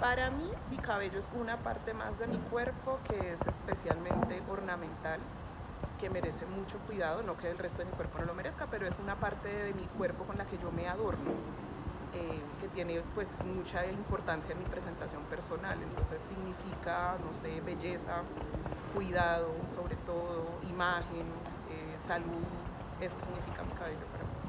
Para mí, mi cabello es una parte más de mi cuerpo que es especialmente ornamental, que merece mucho cuidado, no que el resto de mi cuerpo no lo merezca, pero es una parte de mi cuerpo con la que yo me adorno, eh, que tiene pues mucha importancia en mi presentación personal, entonces significa, no sé, belleza, cuidado, sobre todo, imagen, eh, salud, eso significa mi cabello. para mí.